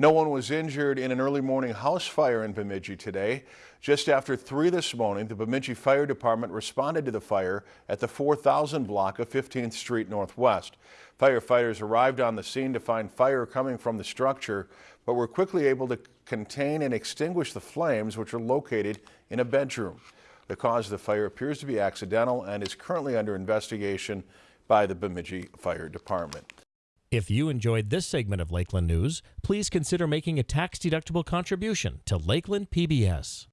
No one was injured in an early morning house fire in Bemidji today. Just after 3 this morning, the Bemidji Fire Department responded to the fire at the 4000 block of 15th Street Northwest. Firefighters arrived on the scene to find fire coming from the structure, but were quickly able to contain and extinguish the flames, which are located in a bedroom. The cause of the fire appears to be accidental and is currently under investigation by the Bemidji Fire Department. If you enjoyed this segment of Lakeland News, please consider making a tax-deductible contribution to Lakeland PBS.